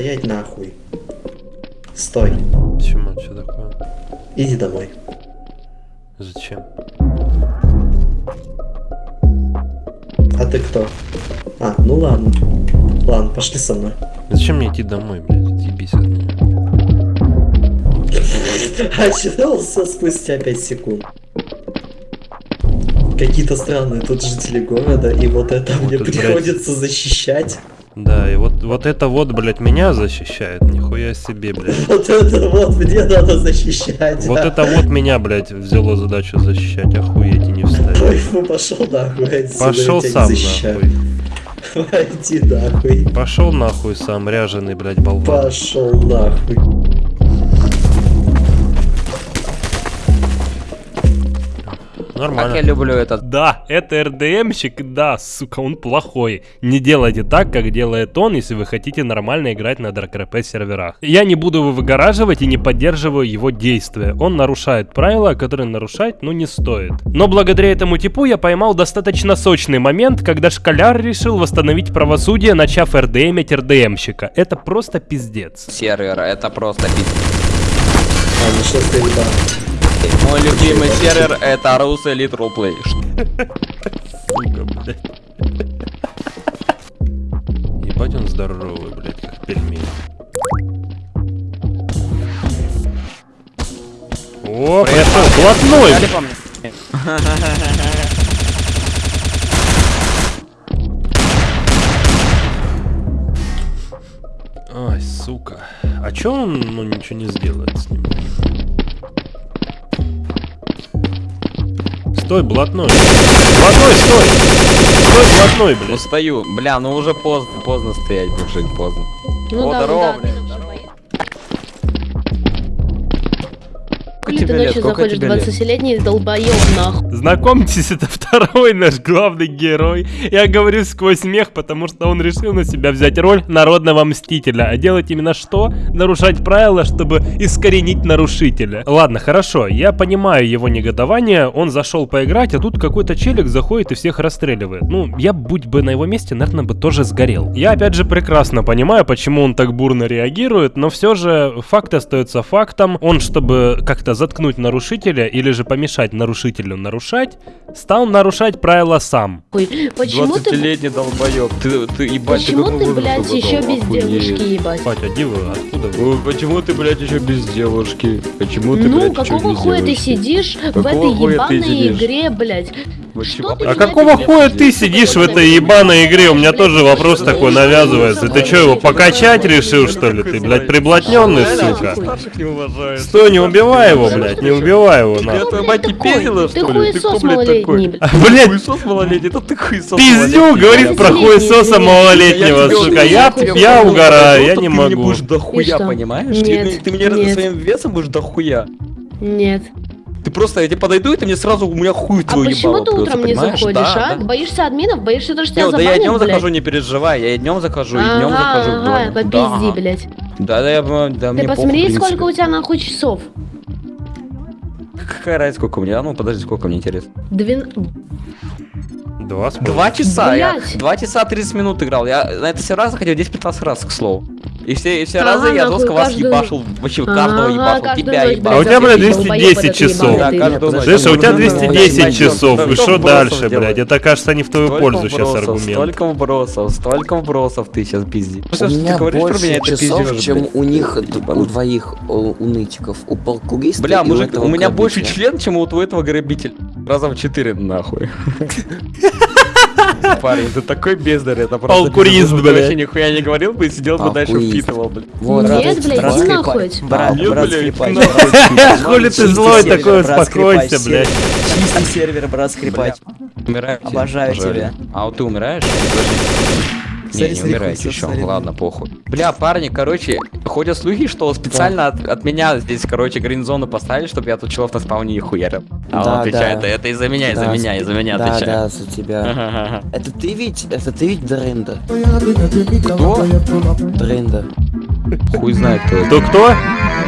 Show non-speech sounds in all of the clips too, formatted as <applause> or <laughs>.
Стоять нахуй. Стой. Почему? Что такое? Иди домой. Зачем? А ты кто? А, ну ладно. Ладно, пошли со мной. Зачем мне идти домой, блядь? Отъебись от меня. Очнулся спустя 5 секунд. Какие-то странные тут жители города, и вот это Вот мне это, блядь. приходится защищать. Да, и вот, вот это вот, блядь, меня защищает. Нихуя себе, блядь. <laughs> Вот это вот мне надо защищать. Вот это вот меня, блядь, взяло задачу защищать. Охуеть и не встать. Ой, ну пошел нахуй Пошел сам нахуй. Иди нахуй. Пошел нахуй сам, ряженый, блядь, болван. Пошел нахуй. Как Нормально. я люблю этот. Да, это РДМщик, да, сука, он плохой. Не делайте так, как делает он, если вы хотите нормально играть на ДРКП серверах. Я не буду его выгораживать и не поддерживаю его действия. Он нарушает правила, которые нарушать, ну, не стоит. Но благодаря этому типу я поймал достаточно сочный момент, когда школяр решил восстановить правосудие, начав РДМить РДМщика. Это просто пиздец. сервер, это просто пиздец. А, ну что ты, ебан? Мой любимый сервер это Rus Elite Roleplay. Сука, блядь. Ебать он здоровый, блядь, как пельмень. О, пришел блатной! Ай, сука. А чё он, ну, ничего не сделает с ним? Стой, блатной. Блатной, стой! Стой, блатной, блядь. Устаю. Бля, ну уже поздно, поздно стоять, мужик, поздно. Ну О, да, здорово, ну да, блядь, ты ночью заходишь, тебе лет? 20-летний долбоёб, нахуй. Знакомьтесь, <laughs> это второй наш главный герой. Я говорю сквозь смех, потому что он решил на себя взять роль народного мстителя. А делать именно что? Нарушать правила, чтобы искоренить нарушителя. Ладно, хорошо, я понимаю его негодование. Он зашел поиграть, а тут какой-то челик заходит и всех расстреливает. Ну, я, будь бы на его месте, наверное, бы тоже сгорел. Я, опять же, прекрасно понимаю, почему он так бурно реагирует, но все же факт остается фактом. Он, чтобы как-то заткнуть нарушителя или же помешать нарушителю нарушать, стал нарушать правила сам. Хуй. Почему ты... 20-летний долбоёб. Ты, ты, ебать, Почему ты, возраст блядь, еще без Охуеть. девушки, ебать? Батя, а где вы? Откуда вы? Почему ты, блядь, еще без девушки? Почему ты, Ну, блядь, какого хуя ты девушки? сидишь в Какого этой хуя ты ебаной сидишь? игре, блядь? Почему? Что ты А какого хуя ты сидишь в этой ебаной игре? У меня тоже вопрос такой навязывается. Ты что, его покачать решил, что ли? Ты, блядь, приблотненный, сука? Стой, не убивай его, блядь, не убивай его, нахуй. твоя блядь, мать не пиздила, что ли? Ты кто, хуесос блядь, малолетний, такой? блядь. А, Блядь, Хуесос малолетний, это ты хуесос пиздю, малолетний. говорит про хуесоса малолетнего, сука. Я, говорю, я угораю, я ты не мне могу. будешь дохуя, понимаешь? Ты, мне своим весом будешь дохуя. Нет. Ты просто, я тебе подойду, и ты мне сразу, у меня хуй А твой почему ебало ты утром не заходишь, Да, а? да. Боишься админов? Боишься, то, что тебя Не, да я забанят, днем блядь? захожу, не переживай, я и днем захожу, и днем Ага, захожу. ага, попизди, Да. блядь. Да, да, я, да, Ты посмотри, сколько у тебя нахуй часов. Какая разница, сколько у меня? А Ну, подожди, сколько мне интересно. Двен... Два с Два часа, я два часа 30 минут играл. Я на это все раз заходил 10-15 раз, к слову. И все, и все Ага, разы я жестко вас каждую- ебашил, вообще Ага, каждого ебашил, каждую тебя ночь, ебал. А у тебя, блядь, Долбоёб 210 этот часов. Да. Слышь, а у тебя Ну, 210 ну, часов, и что дальше, блядь? Это, кажется, не в твою пользу сейчас аргумент. Столько вбросов, столько вбросов ты сейчас пизди. У меня больше часов, чем у них, у двоих, у, у нытиков, у полкуриста Бля, мужик, этого у меня больше член, чем у твоего грабителя. Раза в четыре, нахуй. <laughs> Парень, ты такой бездарь, это просто... Полкурист, блядь. Вообще нихуя не говорил бы и сидел бы дальше впитывал, блядь. Вот, Нет, брат, блядь, брат, иди нахуй. Брат, Нет, блядь. Хули ты злой такой, брат, успокойся, блядь. Чистый сервер, брат. Умираете? Обожаю тебя. А вот ты умираешь? Не, Смотри, не хуй, еще. смотри. Ладно, похуй. Бля, парни, короче, ходят слухи, что специально от, от меня здесь, короче, гринзону поставили, чтобы я тут челов на спауне не хуярил. А он Да, отвечает, да. это из-за меня, из-за Да, меня, из-за меня Да, отвечает. да, за тебя. <laughs> Это ты ведь, это ты ведь Дрында? Кто? Дрында. Хуй знает, кто это. Кто кто?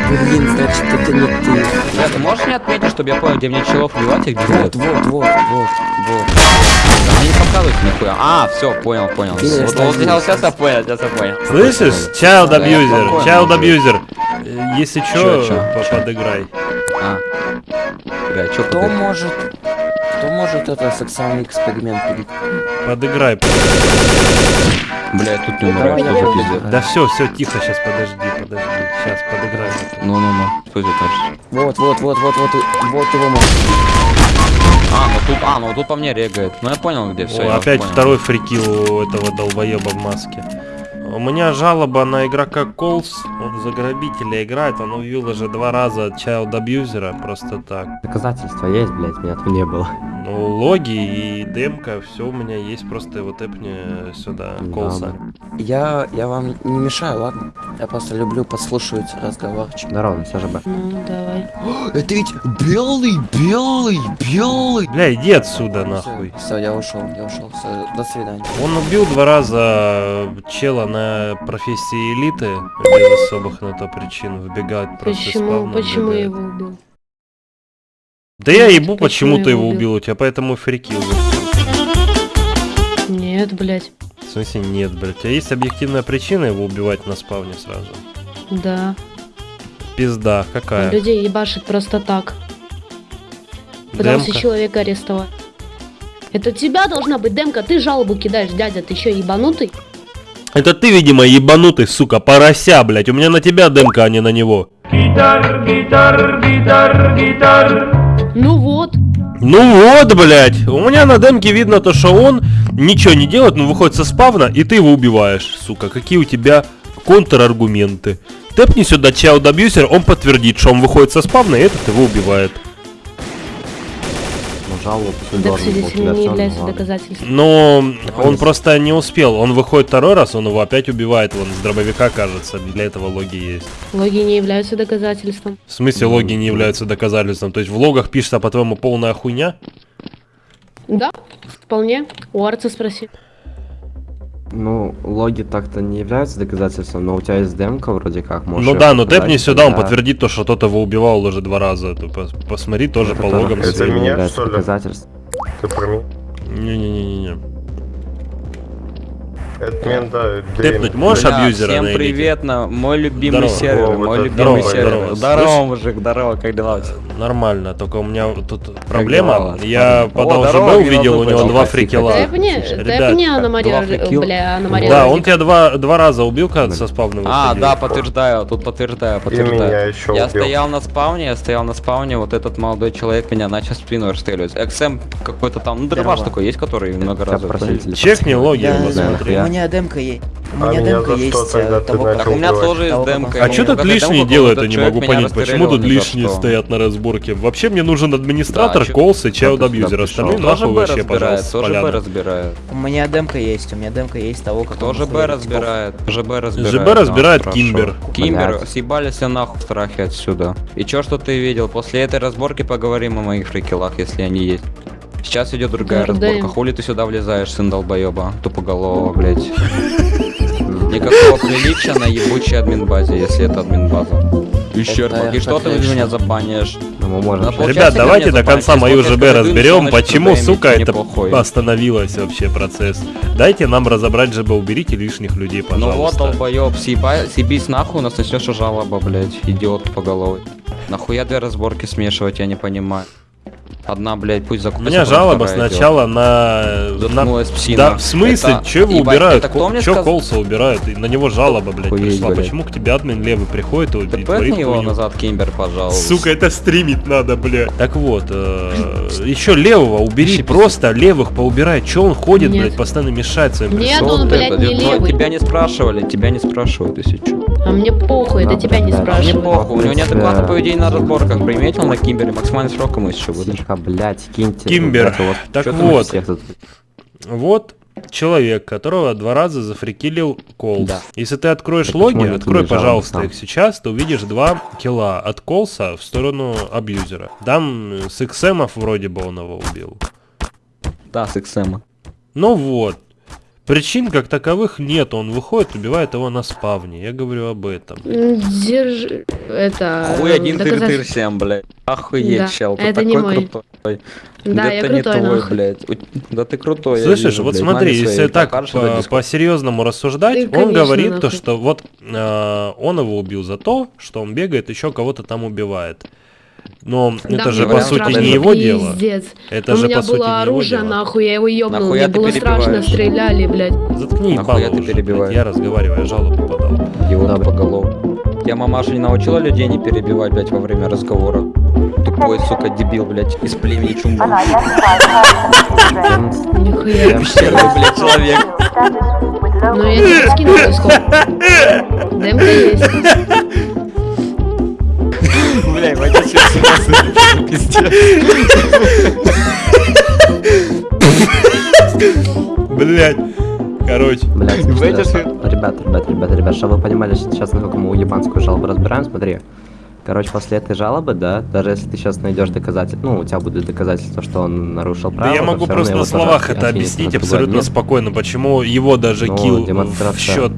Блин, значит, это не ты. Бля, ты можешь мне отметить, чтобы я понял, где мне челов вливать и где Вот, нет? вот, вот, вот, вот. Мне не показывайте нихуя. А, все, понял, понял. Ты Вот, вот, сейчас, сейчас я понял, сейчас я понял. Слышишь? Child Да, abuser, child уже. abuser. Э, Если Чё, чё, чё, по- чё? подыграй. А. Бля, чё Кто ты? может... Кто может это сексуальный эксперимент. Подыграй. Бля, тут не умираю, что за пиздец? Да все, все, тихо, сейчас подожди, подожди. Сейчас подыграй. Ну-ну-ну, что это тоже? Вот, вот, вот, вот, вот, вот его можно. А, ну тут, а, ну тут по мне регает. Ну я понял, где все. Опять второй фрикил у этого долбоеба в маске. У меня жалоба на игрока Колс. Он за грабителя играет. Он увел уже два раза child абьюзера просто так. Доказательства есть, блядь, меня тут не было. Ну, логи и демка, все у меня есть, просто его тэпни сюда, Колса. Я, я вам не мешаю, ладно? Я просто люблю подслушивать разговорчик. Здорово, все же бы. Ну, давай. <gasps> Это ведь белый, белый, белый. Бля, иди отсюда, нахуй. Все, я ушел, я ушел. Все, до свидания. Он убил два раза чела на профессии элиты, без особых на то причин, выбегает просто из Почему, почему я его убил? Да я ебу, Почему почему ты я его убил, у тебя поэтому фрикил. Нет, блядь. В смысле нет, блядь, у тебя есть объективная причина его убивать на спавне сразу? Да. Пизда, какая? Людей ебашит просто так. Пытался Демка? человека арестовать. Это тебя должна быть демка, ты жалобу кидаешь, дядя, ты что, ебанутый? Это ты, видимо, ебанутый, сука, порося, блядь. У меня на тебя демка, а не на него. Ну вот. Ну вот, блядь. У меня на демке видно то, что он ничего не делает, но выходит со спавна, и ты его убиваешь, сука. Какие у тебя контраргументы? Тэпни сюда Child Abuser, он подтвердит, что он выходит со спавна, и этот его убивает. Ну, жалобу должен был тебя не является доказательством. Но он просто не успел. Он выходит второй раз, он его опять убивает. Вон, с дробовика, кажется. Для этого логи есть. Логи не являются доказательством. В смысле, логи не являются доказательством? То есть в логах пишется, по-твоему, полная хуйня? Да, вполне. У Арца спроси. Ну, логи так-то не являются доказательством, но у тебя есть демка вроде как, можешь ну да, но показать, тэпни сюда, он тогда подтвердит то, что тот его убивал уже два раза. Ты пос- посмотри тоже по это логам. тоже своим. не меня, что ли? Ты про меня? Не-не-не-не. Мен, да, Тэпнуть можешь Бля, абьюзера всем привет, на мой любимый Здорово. сервер, О, мой это любимый здорово, сервер. здорово. Мужик, здорово, как дела у тебя? Нормально, только у меня тут проблема. Я парни? по О, здорово, ЛЖБ не увидел, у него два фрикела. Тэпни, Ребят, тэпни Анна Мария, два фрикил. бля, Анна Мария. Да, он тебя два, два раза убил, когда со спавна А, да, подтверждаю, тут подтверждаю, подтверждаю. Я стоял на спауне, я стоял на спауне, вот этот молодой человек меня начал спину расстреливать. XM какой-то там, ну дробаш такой есть, который много раз. Чекни логи, посмотри. У меня демка есть. У А меня меня демка что есть. ты того, как- у меня тоже есть демка. А что тут лишние делают, я не могу меня понять. Почему тут лишние что. стоят на разборке? Вообще мне нужен администратор, Да, колс и чайлд абьюзер. Остальные нахуй Б вообще, пожалуйста, тоже Б разбирает. У меня демка есть, у меня демка есть того, как Тоже он Б хуярит разбирает, ЖБ разбирает. ЖБ разбирает. Кимбер. Кимбер, Блядь. съебались все нахуй в страхе отсюда. И чё, что ты видел? После этой разборки поговорим о моих фрикелах, если они есть. Сейчас идет другая Да, разборка. да. Хули ты сюда влезаешь, сын долбоеба? Тупоголового, блять. Никакого приличия на ебучей админбазе, если это админбаза. Раз. И что ты меня забанишь? Ну, Ребят, давайте до конца мою ЖБ разберем, почему, сука, это остановилось вообще процесс. Дайте нам разобрать ЖБ, уберите лишних людей, Ну вот, пожалуйста. долбоеб, съебись нахуй, у нас начнешь жалоба, блять, идиот по головой. Нахуя две разборки смешивать, я не понимаю. Одна, блядь, пусть У закупится. меня вторая жалоба сначала на... на... Заткнулась псина. Да, в смысле? Это- Че его ебать, убирают? это кто мне Че сказ- Колса убирают? И на него жалоба, блядь, Охуеть, пришла. блядь. Почему к тебе админ левый приходит и Ты творит его хуйню? назад, Кимбер, пожалуйста. Сука, это стримить надо, блядь. Так вот, еще левого убери, Ищи просто левых поубирай. Че он ходит, Нет. блядь, постоянно мешает своим Нет, он, блядь, не левый. Тебя не спрашивали, тебя не спрашивают, если что. А мне похуй, это Да, тебя не да, да. Мне спрашивают. похуй, у него нет адекватного поведения на разборках. Приметил на Кимбере, максимальный срок ему еще выдашь. Тихо, блядь, киньте. Кимбер. ребята, вот Так вот. всех тут- Вот человек, которого два раза зафрикилил Колс. Да. Если ты откроешь Так логи, открой, пожалуйста, сам? их сейчас, ты увидишь два килла от Колса в сторону абьюзера. Там э, с XM вроде бы он его убил. Да, с XM. Ну вот. Причин как таковых нет, он выходит, убивает его на спавне. Я говорю об этом. Держи... Это... Хуй один тыр доказать- тыр всем, блядь. Охуеть, Да, чел, ты это не такой мой. крутой. Да, я ты не крутой, твой, нахуй. блядь. Да ты крутой, я Слышишь, вижу, вот блядь. смотри, если так покажешь этот по- по-серьезному рассуждать, Ты, он конечно, говорит то, нахуй. что вот э, он его убил за то, что он бегает, еще кого-то там убивает. Но Да, это мне же было по сути страшно, не его дело. Пиздец. Это У же меня по сути было не его оружие, дело. нахуй, я его ёбнул. Нахуя Мне было страшно, перебиваешь? стреляли, блядь. Заткни Нахуя ебало ты перебиваешь? я разговариваю, я жалобу подал. Идиот по голову. Я мамаша не научила людей не перебивать, блядь, во время разговора. Тупой, сука, дебил, блядь, из племени Чумбу. Нихуя. Блядь, человек. Ну я тебе скину дисков. Демка есть. Бля, ебать, сейчас пиздец. Блять. Короче. Что- ребят, ребят, ребят, ребят, чтобы вы понимали сейчас, насколько мы уебанскую жалобу разбираем, смотри. Короче, после этой жалобы, да, даже если ты сейчас найдешь доказательства, ну, у тебя будут доказательства, что он нарушил Да правила, я могу просто на словах это на объяснить абсолютно спокойно, почему его даже Ну, килл в демонстрация. счет.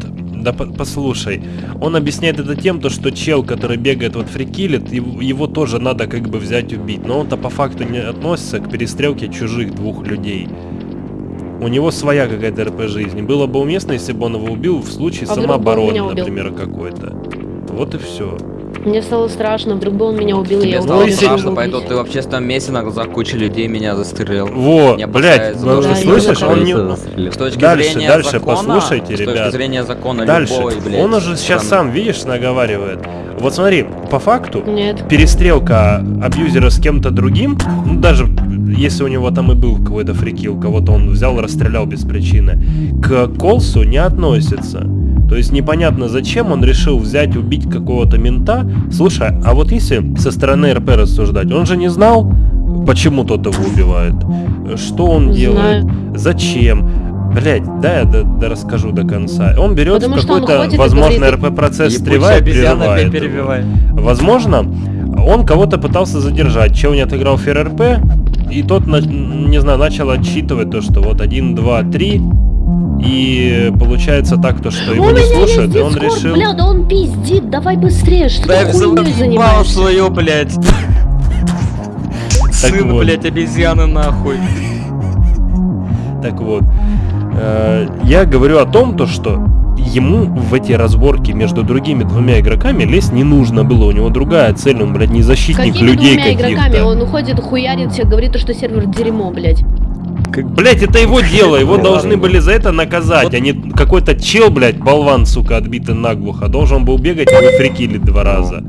Да по- послушай, он объясняет это тем, то, что чел, который бегает вот фрикилит, его, его тоже надо как бы взять убить, но он-то по факту не относится к перестрелке чужих двух людей. У него своя какая-то РП жизни. Было бы уместно, если бы он его убил в случае А самообороны, например, какой-то. Вот и все. Мне стало страшно, вдруг бы он меня убил, я Тебе Ну, стало если- страшно, поэтому ты в общественном месте на глазах кучи людей меня застрелил. Во, блядь, ну, да, ты я слышишь, он не... С точки Дальше, зрения дальше закона, послушайте, с ребят. точки зрения закона Дальше. любой, блядь, он уже сейчас страны. сам, видишь, наговаривает. Вот смотри, по факту, Нет. перестрелка абьюзера с кем-то другим, ну, даже если у него там и был какой-то фрикил, кого-то он взял, расстрелял без причины, к Колсу не относится. То есть непонятно, зачем он решил взять, убить какого-то мента. Слушай, а вот если со стороны РП рассуждать, он же не знал, почему тот его убивает. Что он Не делает? Зачем? Блять, да я до, до расскажу до конца. Он берет какой-то, возможно, говорит, РП-процесс стревает, прерывает перебивай. Возможно, он кого-то пытался задержать. Чел не отыграл фер РП, и тот, не знаю, начал отсчитывать то, что вот 1, 2, 3, и получается так, то, что его У не слушают, и он дискорд, решил... бля, да он пиздит, давай быстрее, что Да ты я хуйней занимаешься? свою, блядь. Сын, вот. блядь, обезьяны нахуй. Так вот, э, я говорю о том, то, что ему в эти разборки между другими двумя игроками лезть не нужно было. У него другая цель, он, блядь, не защитник Какими людей двумя игроками? каких-то. Он уходит, хуярит всех, говорит, то, что сервер дерьмо, блядь. Блять, это его дело, его Ну, должны были за это наказать, а не какой-то чел, блядь, болван, сука, отбитый наглухо, должен был бегать и его фрикилить два раза.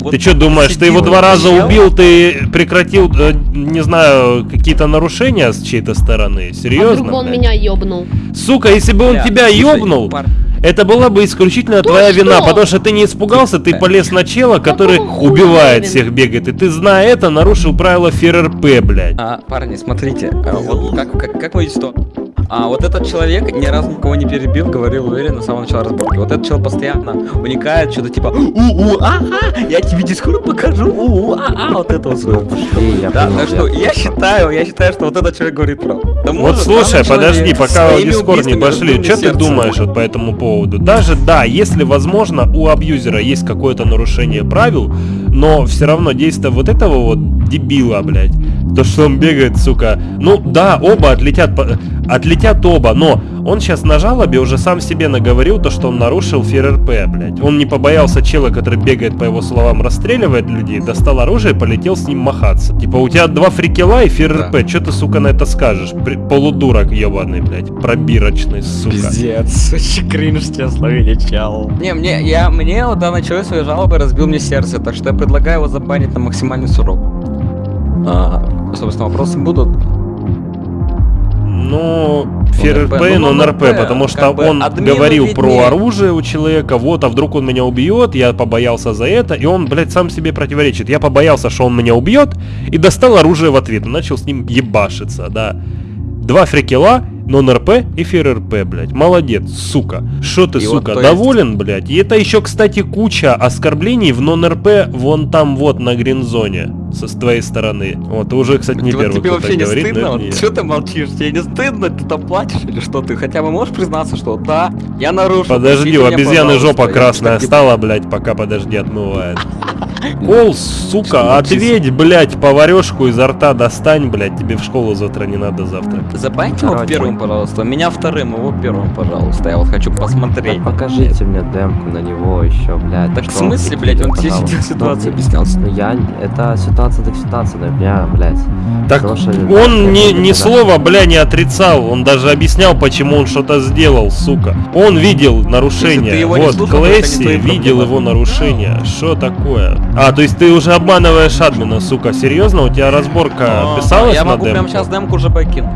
Вот Ты что думаешь, ты его сидел два раза чел, убил, ты прекратил, э, не знаю, какие-то нарушения с чьей-то стороны? А вдруг Серьезно? бы он блядь? меня ёбнул? Сука, если бы он Бля, тебя ёбнул, пар- это была бы исключительно То твоя что? вина, потому что ты не испугался, ты полез на чела, который убивает всех, бегает, и ты, зная это, нарушил правила ФРРП, блядь. А, парни, смотрите, а, вот как, как, как вы видите, что а, вот этот человек ни разу никого не перебил, говорил уверенно с самого начала разборки. Вот этот человек постоянно уникает что-то типа у-у, а-а, я тебе дискорд покажу, у-у, а-а, вот это вот. Ну, пошли, я Да, так что я- считаю, я считаю, что вот этот человек говорит правду. Вот слушай, подожди, пока в Дискорд не пошли, что ты думаешь вот по этому поводу? Даже да, если возможно у абьюзера есть какое-то нарушение правил, но все равно действие вот этого вот дебила, блядь, то что он бегает, сука, ну да, оба отлетят, отлетят оба, но он сейчас на жалобе уже сам себе наговорил то, что он нарушил ФРРП, блядь. Он не побоялся чела, который бегает, по его словам, расстреливает людей, достал оружие и полетел с ним махаться. Типа, у тебя два фрикела и ФРРП, Да. что ты, сука, на это скажешь? При- полудурок ебаный, блядь, пробирочный, сука. Пиздец, <laughs> очень кринж тебе словили, чел. Не, мне, я, мне вот данный человек своей жалобой разбил мне сердце, так что я предлагаю его забанить на максимальный срок. А, собственно, вопросы будут. Ну, РП, ФРРП, ну, ну, на РП, потому что как бы он говорил виднее. про оружие у человека, вот, а вдруг он меня убьет, я побоялся за это, и он, блядь, сам себе противоречит. Я побоялся, что он меня убьет, и достал оружие в ответ, начал с ним ебашиться, да. Два фрикела, нон-РП и ФРРП, блядь. Молодец, сука. Что ты, И вот, сука, есть- доволен, блядь? И это еще, кстати, куча оскорблений в нон-РП вон там вот на гринзоне. Со с твоей стороны. Вот, ты уже, кстати, не Вот первый, тебе кто вообще так не говорит, стыдно? но Вот что ты молчишь? Тебе не стыдно? Ты там плачешь или что? Ты хотя бы можешь признаться, что да, я нарушил. Подожди, у обезьяны пожалуйста». жопа красная стала, блядь, пока подожди отмывает. <laughs> Кол, сука, ответь, блядь, поварешку изо рта достань, блядь, тебе в школу завтра не надо завтра. Забаньте его первым, пожалуйста. Меня вторым, его первым, пожалуйста. Я вот хочу посмотреть. Так покажите мне демку на него еще, блядь. Так в смысле, блядь, он тебе ситуацию объяснялся. Ну я, это ситуация так ситуация, да, меня, блядь. Так Слушай, он блядь, ни, не слова, бля, не отрицал, он даже объяснял, почему он что-то сделал, сука. Он видел нарушение, не вот, слушал, не Клэсси видел его нарушение, что такое? А, то есть ты уже обманываешь админа, сука, серьезно? У тебя разборка А, писалась Я на могу прямо сейчас демку уже покинуть.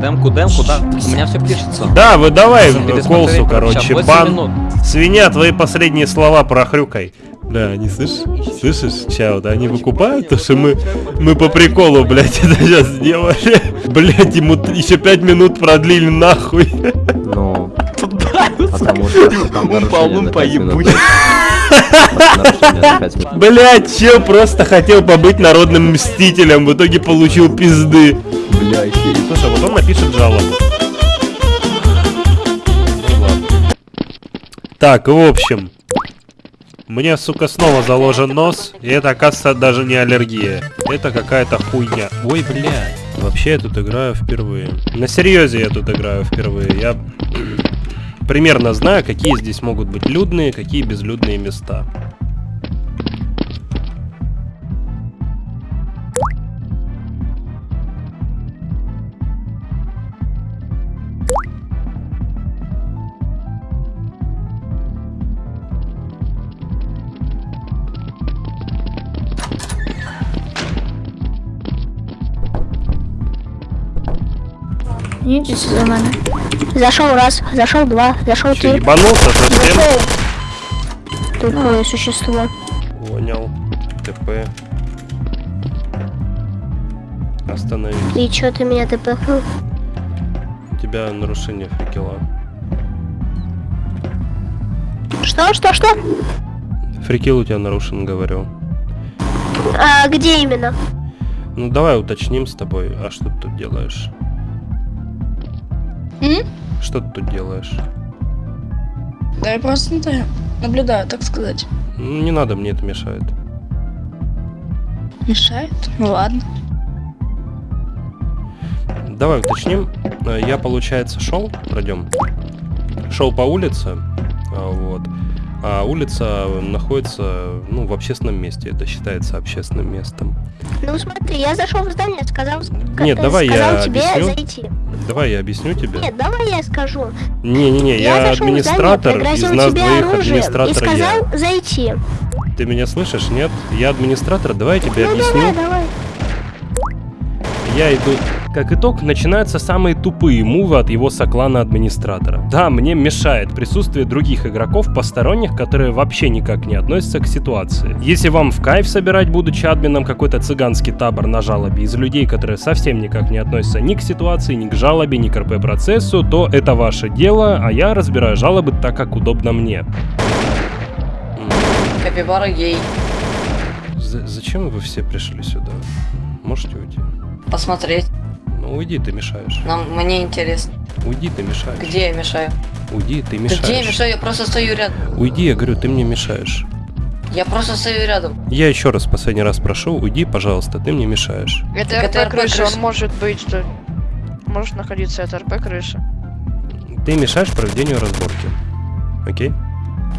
Демку, демку, да. У меня все пишется. Да, выдавай Тебе в смотреть колсу, короче, сейчас, 8 бан. минут. Свинья, твои последние слова прохрюкай. Да, не слышишь? Слышишь, чао, да, они выкупают то, что мы, мы по приколу, блядь, <laughs> это сейчас сделали. Блядь, ему еще пять минут продлили нахуй. Ну, потому что там Умпа, нарушение на умпа, 5 минут. ебучий. Нарушение на 5 минут. Блядь, чел просто хотел побыть народным мстителем, в итоге получил пизды. Бля, охереть. Слушай, вот он напишет жалобу. Так, в общем. Мне, сука, снова заложен нос, и это, оказывается, даже не аллергия. Это какая-то хуйня. Ой, блядь. Вообще я тут играю впервые. На серьезе я тут играю впервые. Я примерно знаю, какие здесь могут быть людные, какие безлюдные места. Идите за мене. Зашел раз, зашел два, зашел Че, три. ебанулся совсем? Зашел. Тупое существо. Понял. ТП. Остановись. И чё ты меня тпхнул? У тебя нарушение фрикела. Что, что, что? Фрикел у тебя нарушен, говорю. А где именно? Ну давай уточним с тобой, а что ты тут делаешь? М? Что ты тут делаешь? Да я просто да, наблюдаю, так сказать. Ну, не надо, мне это мешает. Мешает? Ну ладно. Давай уточним. Э, Я, получается, шел, пройдем. Шел по улице, а, вот. А улица находится, ну, в общественном месте. Это считается общественным местом. Ну смотри, я зашел в здание, сказал, ска- Нет, давай сказал я тебе объясню. зайти. Давай я объясню тебе. Нет, давай я скажу. Не-не-не, я я, администратор, здание, из нас тебе двоих оружием и администратор я. сказал зайти. Ты меня слышишь? Нет? Я администратор, давай я тебе Ну объясню. давай, давай. Я иду. Как итог, начинаются самые тупые мувы от его соклана администратора. Да, мне мешает присутствие других игроков посторонних, которые вообще никак не относятся к ситуации. Если вам в кайф собирать, будучи админом, какой-то цыганский табор на жалобе из людей, которые совсем никак не относятся ни к ситуации, ни к жалобе, ни к РП-процессу, то это ваше дело, а я разбираю жалобы так, как удобно мне. Капибара гей. за- зачем вы все пришли сюда? Можете уйти? Посмотреть. Ну уйди, ты мешаешь. Нам, мне интересно. Уйди, ты мешаешь. Где я мешаю? Уйди, ты Да мешаешь. где я мешаю? Я просто стою рядом. Уйди, я говорю, ты мне мешаешь. Я просто стою рядом. Я еще раз последний раз прошу, уйди, пожалуйста, ты мне мешаешь. Это Так это РП крыша, крыша. он может быть, что... Может находиться, это РП крыша. Ты мешаешь проведению разборки. Окей?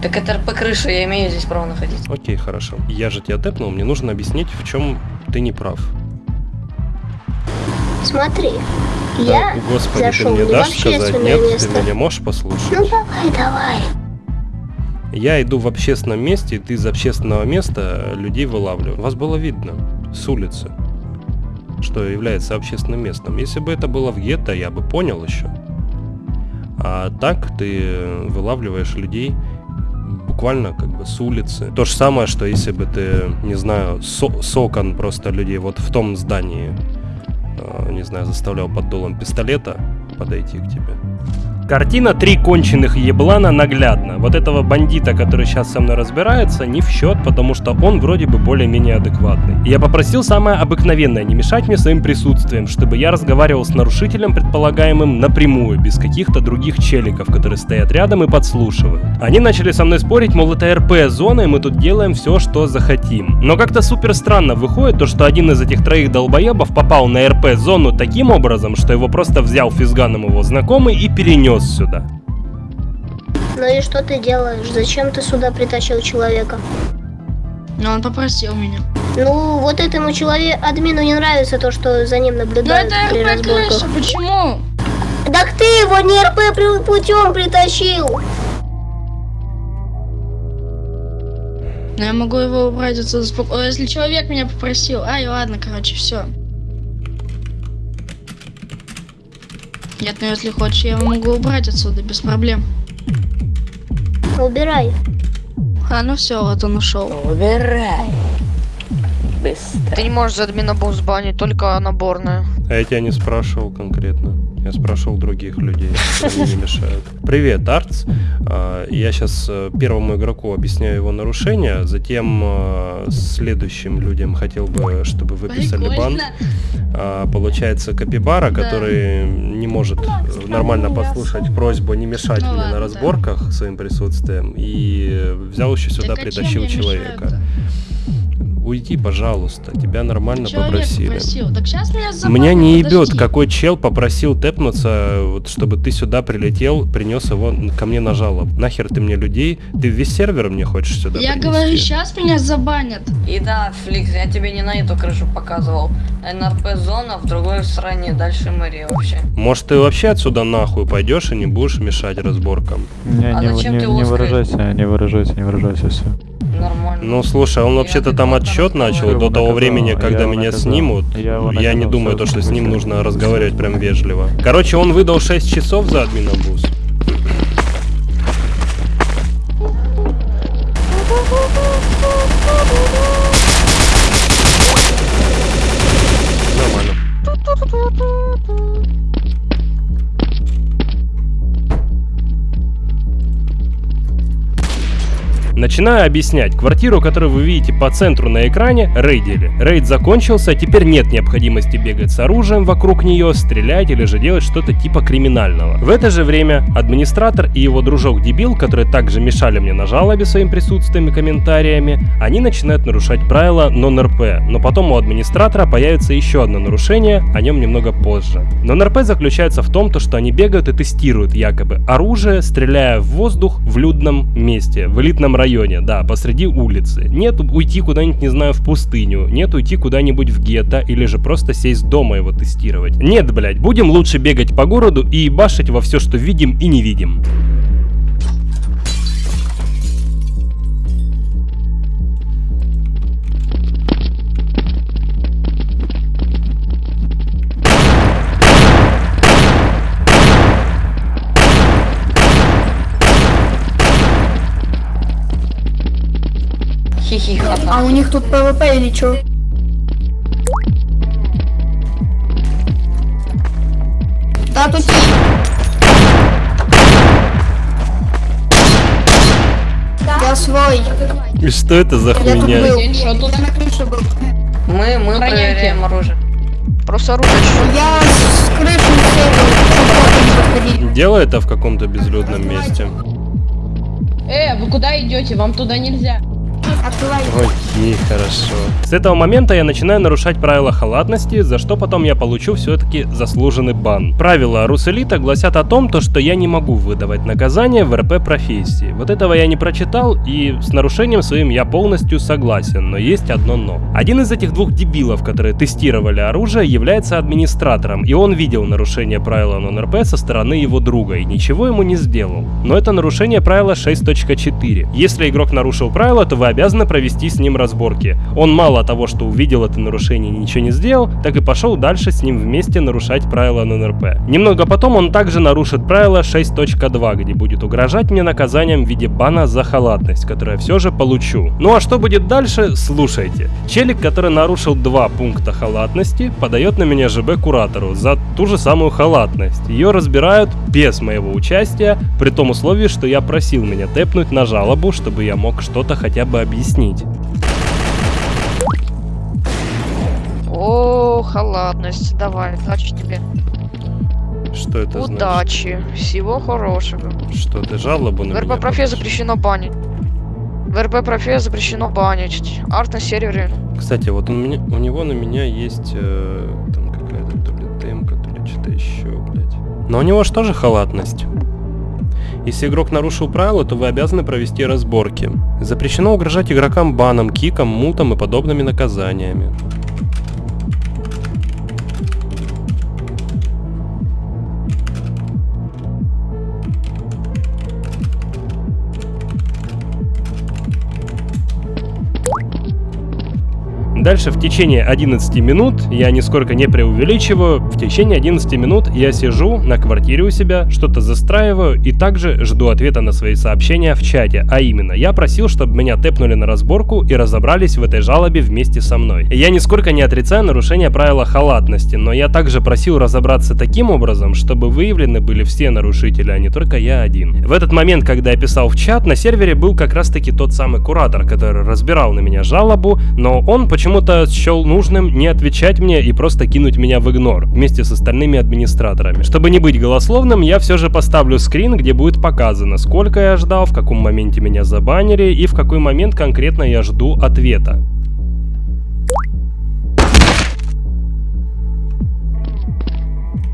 Так это РП крыша, я имею здесь право находиться. Окей, хорошо. Я же тебя тэпнул, мне нужно объяснить, в чем ты не прав. Смотри, Да, я господи, зашел ты мне не в дашь сказать? Нет, место. ты меня можешь послушать? Ну давай, давай. Я иду в общественном месте, и ты из общественного места людей вылавливаю. Вас было видно с улицы, что является общественным местом. Если бы это было в гетто, я бы понял еще. А так ты вылавливаешь людей буквально как бы с улицы. То же самое, что если бы ты, не знаю, со- с окон просто людей вот в том здании, не знаю, заставлял под дулом пистолета подойти к тебе. Картина «Три конченых еблана» наглядна. Вот этого бандита, который сейчас со мной разбирается, не в счет, потому что он вроде бы более-менее адекватный. Я попросил самое обыкновенное, не мешать мне своим присутствием, чтобы я разговаривал с нарушителем предполагаемым напрямую, без каких-то других челиков, которые стоят рядом и подслушивают. Они начали со мной спорить, мол, это РП-зона, и мы тут делаем все, что захотим. Но как-то супер странно выходит то, что один из этих троих долбоебов попал на РП-зону таким образом, что его просто взял физганом его знакомый и перенес сюда. Ну и что ты делаешь? Зачем ты сюда притащил человека? Но он попросил меня. Ну, вот этому человеку, админу не нравится то, что за ним Ну наблюдают это при РП крыша, почему? Так ты его не РП путем притащил. Но я могу его убрать отсюда спокойно. Если человек меня попросил. Ай, ладно, короче, все. Нет, ну если хочешь, я могу убрать отсюда без проблем. Убирай. А, ну все, вот он ушел. Убирай. Быстро. Ты не можешь за админа босс банить, только наборная. А я тебя не спрашивал конкретно. Я спрашивал других людей, которые мне не мешают. Привет, Артс. А, Я сейчас первому игроку объясняю его нарушения, затем а, следующим людям хотел бы, чтобы выписали бан. А, Получается Капибара, который не может э, нормально послушать просьбу не мешать Ну мне на разборках своим присутствием и взял еще сюда, а притащил человека. Уйди, пожалуйста, тебя нормально Человек попросили. попросил. Так сейчас меня Меня не ебет, какой чел попросил тэпнуться, вот, чтобы ты сюда прилетел, принес его ко мне на жалоб. Нахер ты мне людей? Ты весь сервер мне хочешь сюда Я принести? говорю, сейчас меня забанят. И да, Фликс, я тебе не на эту крышу показывал. НРП-зона в другой стране, дальше мэрия вообще. Может ты вообще отсюда нахуй пойдешь и не будешь мешать разборкам? Не, А не, зачем не, ты не выражайся, не выражайся, не выражайся, все. Нормально. Ну слушай, он вообще-то там отчет начал до того времени, когда меня снимут. Я не думаю, то, что с ним нужно разговаривать прям вежливо. Короче, он выдал 6 часов за админом бус. Начинаю объяснять. Квартиру, которую вы видите по центру на экране, рейдили. Рейд закончился, теперь нет необходимости бегать с оружием вокруг нее, стрелять или же делать что-то типа криминального. В это же время администратор и его дружок-дебил, которые также мешали мне на жалобе своим присутствием и комментариями, они начинают нарушать правила нон-РП. Но потом у администратора появится еще одно нарушение, о нем немного позже. Нон-РП заключается в том, то, что они бегают и тестируют якобы оружие, стреляя в воздух в людном месте, в элитном районе, да, посреди улицы. Нет уйти куда-нибудь, не знаю, в пустыню, нет уйти куда-нибудь в гетто или же просто сесть дома его тестировать. Нет, блять, будем лучше бегать по городу и ебашить во все, что видим и не видим. Хихи-ха-ха. А у них тут ПВП или чё? Да, тут... Я свой. И что это за Я тут хуйня? был. Я на крыше был. Мы, мы проверяем оружие. Просто оружие. Я с крыши сел. Делай это в каком-то безлюдном месте. Э, вы куда идете? Вам туда нельзя. Окей, хорошо. С этого момента я начинаю нарушать правила халатности, за что потом я получу все-таки заслуженный бан. Правила Руселита гласят о том, то, что я не могу выдавать наказание в РП профессии. Вот этого я не прочитал, и с нарушением своим я полностью согласен, но есть одно но. Один из этих двух дебилов, которые тестировали оружие, является администратором, и он видел нарушение правила нон-РП со стороны его друга, и ничего ему не сделал. Но это нарушение правила 6.4. Если игрок нарушил правила, то вы обязаны обязаны провести с ним разборки. Он мало того, что увидел это нарушение и ничего не сделал, так и пошел дальше с ним вместе нарушать правила ННРП. Немного потом он также нарушит правило 6.2, где будет угрожать мне наказанием в виде бана за халатность, которое все же получу. Ну а что будет дальше, слушайте. Челик, который нарушил два пункта халатности, подает на меня ЖБ куратору за ту же самую халатность. Ее разбирают без моего участия, при том условии, что я просил меня тэпнуть на жалобу, чтобы я мог что-то хотя бы объяснить. О, халатность. Давай, удачи тебе. Что это значит? Удачи. Всего хорошего. Что ты жалобу на В РП профе запрещено банить. В РП профе запрещено банить. Арт на сервере. Кстати, вот у, меня, у него на меня есть э, там какая-то то ли темка, то ли что-то еще, блядь. Но у него же тоже халатность. Если игрок нарушил правила, то вы обязаны провести разборки. Запрещено угрожать игрокам баном, киком, мутом и подобными наказаниями. Дальше в течение 11 минут, я нисколько не преувеличиваю, в течение 11 минут я сижу на квартире у себя, что-то застраиваю и также жду ответа на свои сообщения в чате. А именно, я просил, чтобы меня тэпнули на разборку и разобрались в этой жалобе вместе со мной. Я нисколько не отрицаю нарушение правила халатности, но я также просил разобраться таким образом, чтобы выявлены были все нарушители, а не только я один. В этот момент, когда я писал в чат, на сервере был как раз таки тот самый куратор, который разбирал на меня жалобу, но он почему почему-то счел нужным не отвечать мне и просто кинуть меня в игнор вместе с остальными администраторами. Чтобы не быть голословным, я все же поставлю скрин, где будет показано, сколько я ждал, в каком моменте меня забанили и в какой момент конкретно я жду ответа.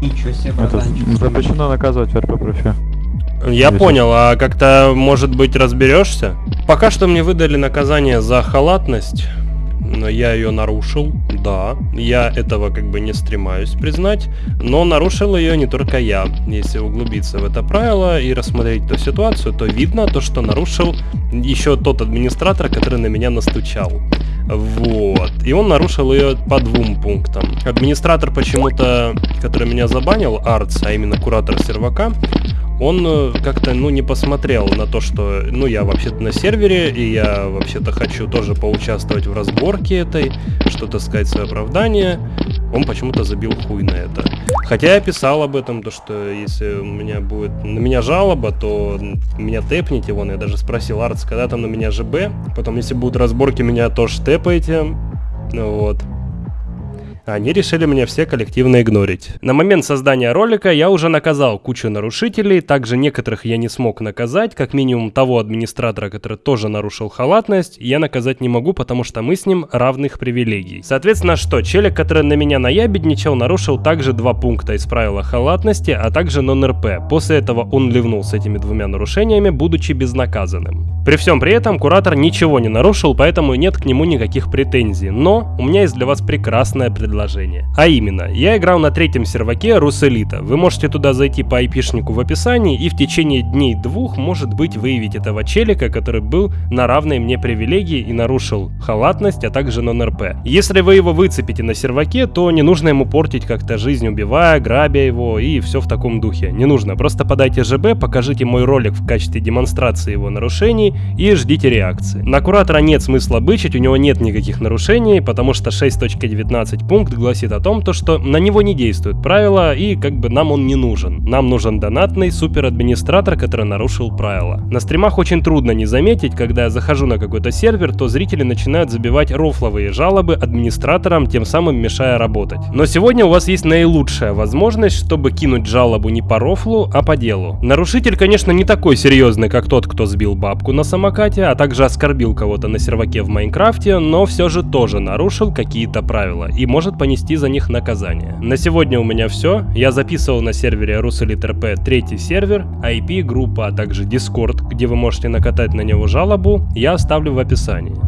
Ничего себе, Это запрещено наказывать в РП профи. Я понял, а как-то, может быть, разберешься? Пока что мне выдали наказание за халатность но я ее нарушил, да, я этого как бы не стремаюсь признать, но нарушил ее не только я. Если углубиться в это правило и рассмотреть эту ситуацию, то видно то, что нарушил еще тот администратор, который на меня настучал. Вот. И он нарушил ее по двум пунктам. Администратор почему-то, который меня забанил, Артс, а именно куратор сервака, он э, как-то, ну, не посмотрел на то, что, ну, я вообще-то на сервере, и я вообще-то хочу тоже поучаствовать в разборке этой, что-то сказать свое оправдание. Он почему-то забил хуй на это. Хотя я писал об этом, то что если у меня будет на меня жалоба, то меня тэпните, вон, я даже спросил Артс, когда там на меня ЖБ, потом если будут разборки, меня тоже тэпаете, вот. Они решили меня все коллективно игнорить. На момент создания ролика я уже наказал кучу нарушителей, также некоторых я не смог наказать, как минимум того администратора, который тоже нарушил халатность, я наказать не могу, потому что мы с ним равных привилегий. Соответственно, что, челик, который на меня наябедничал, нарушил также два пункта из правила халатности, а также нон-РП. После этого он ливнул с этими двумя нарушениями, будучи безнаказанным. При всем при этом куратор ничего не нарушил, поэтому нет к нему никаких претензий. Но у меня есть для вас прекрасное предложение предложение. А именно, я играл на третьем серваке Руселита. Вы можете туда зайти по айпишнику в описании и в течение дней двух, может быть, выявить этого челика, который был на равной мне привилегии и нарушил халатность, а также нон-РП. Если вы его выцепите на серваке, то не нужно ему портить как-то жизнь, убивая, грабя его и все в таком духе. Не нужно, просто подайте ЖБ, покажите мой ролик в качестве демонстрации его нарушений и ждите реакции. На Куратора нет смысла бычить, у него нет никаких нарушений, потому что 6.19 пункт пункт гласит о том, то, что на него не действуют правила и как бы нам он не нужен. Нам нужен донатный супер-администратор, который нарушил правила. На стримах очень трудно не заметить, когда я захожу на какой-то сервер, то зрители начинают забивать рофловые жалобы администраторам, тем самым мешая работать. Но сегодня у вас есть наилучшая возможность, чтобы кинуть жалобу не по рофлу, а по делу. Нарушитель, конечно, не такой серьезный, как тот, кто сбил бабку на самокате, а также оскорбил кого-то на серваке в Майнкрафте, но все же тоже нарушил какие-то правила и может понести за них наказание. На сегодня у меня все. Я записывал на сервере RussellitRP третий сервер, IP, группа, а также Discord, где вы можете накатать на него жалобу, я оставлю в описании.